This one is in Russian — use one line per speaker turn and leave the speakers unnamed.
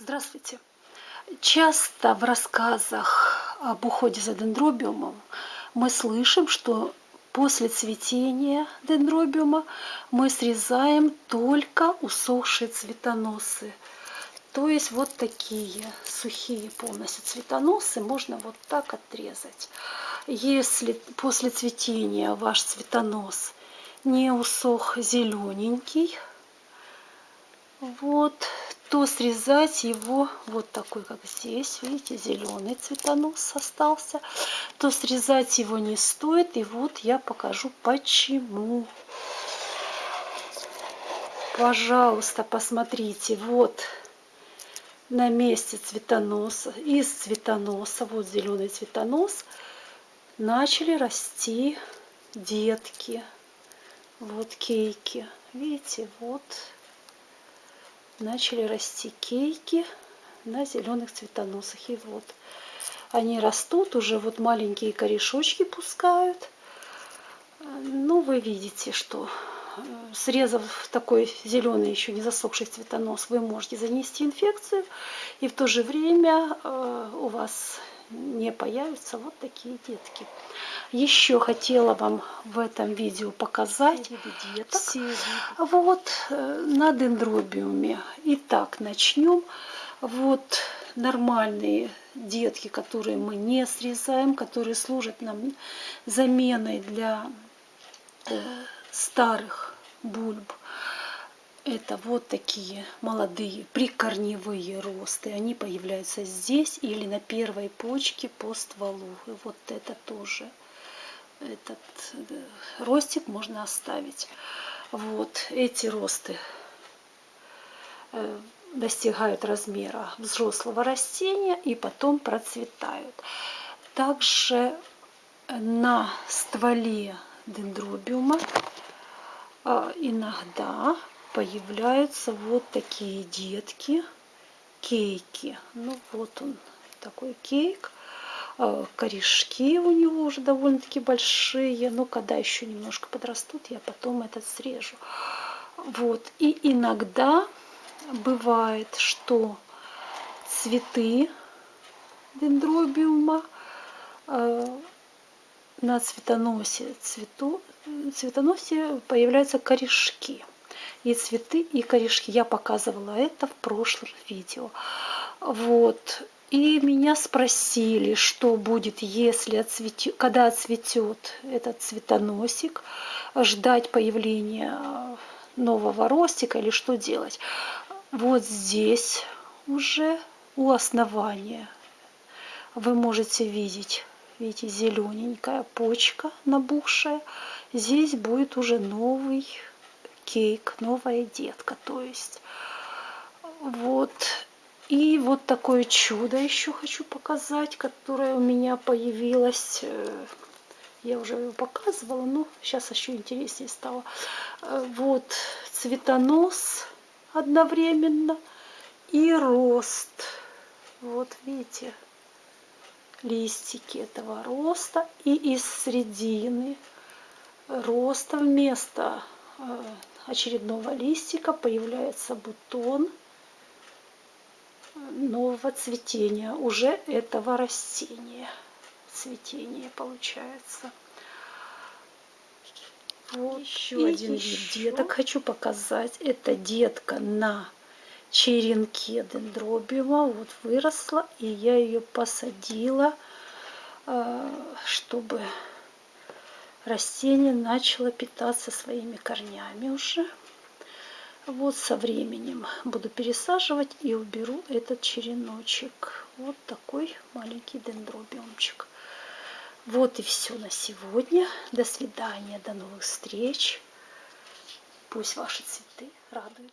Здравствуйте! Часто в рассказах об уходе за дендробиумом мы слышим, что после цветения дендробиума мы срезаем только усохшие цветоносы. То есть вот такие сухие полностью цветоносы можно вот так отрезать. Если после цветения ваш цветонос не усох зелененький, вот, то срезать его вот такой, как здесь, видите, зеленый цветонос остался, то срезать его не стоит. И вот я покажу почему. Пожалуйста, посмотрите, вот на месте цветоноса, из цветоноса, вот зеленый цветонос, начали расти детки. Вот кейки. Видите, вот начали расти кейки на зеленых цветоносах. И вот они растут, уже вот маленькие корешочки пускают. Ну, вы видите, что э, срезав такой зеленый, еще не засохший цветонос, вы можете занести инфекцию, и в то же время э, у вас не появятся вот такие детки. Еще хотела вам в этом видео показать деток. Вот э, на дендробиуме. Итак, начнем. Вот нормальные детки, которые мы не срезаем, которые служат нам заменой для э, старых бульб. Это вот такие молодые прикорневые росты. Они появляются здесь или на первой почке по стволу. И вот это тоже. Этот э, ростик можно оставить. Вот эти росты э, достигают размера взрослого растения и потом процветают. Также на стволе дендробиума э, иногда появляются вот такие детки, кейки. Ну вот он, такой кейк. А, корешки у него уже довольно-таки большие. Но когда еще немножко подрастут, я потом этот срежу. Вот. И иногда бывает, что цветы дендробиума а, на цветоносе, цвету, цветоносе появляются корешки и цветы, и корешки. Я показывала это в прошлом видео. Вот. И меня спросили, что будет, если отцветет, когда отцветет этот цветоносик, ждать появления нового ростика или что делать. Вот здесь уже у основания вы можете видеть, видите, зелененькая почка набухшая. Здесь будет уже новый кейк, новая детка, то есть. Вот. И вот такое чудо еще хочу показать, которое у меня появилось. Э, я уже его показывала, но сейчас еще интереснее стало. Э, вот цветонос одновременно и рост. Вот видите, листики этого роста. И из середины роста вместо э, очередного листика появляется бутон нового цветения уже этого растения. Цветение получается. Вот еще И один еще. вид деток хочу показать. Это детка на черенке дендробиума. Вот выросла, и я ее посадила, э, чтобы растение начало питаться своими корнями уже. Вот со временем буду пересаживать и уберу этот череночек. Вот такой маленький дендробиумчик. Вот и все на сегодня. До свидания, до новых встреч. Пусть ваши цветы радуют.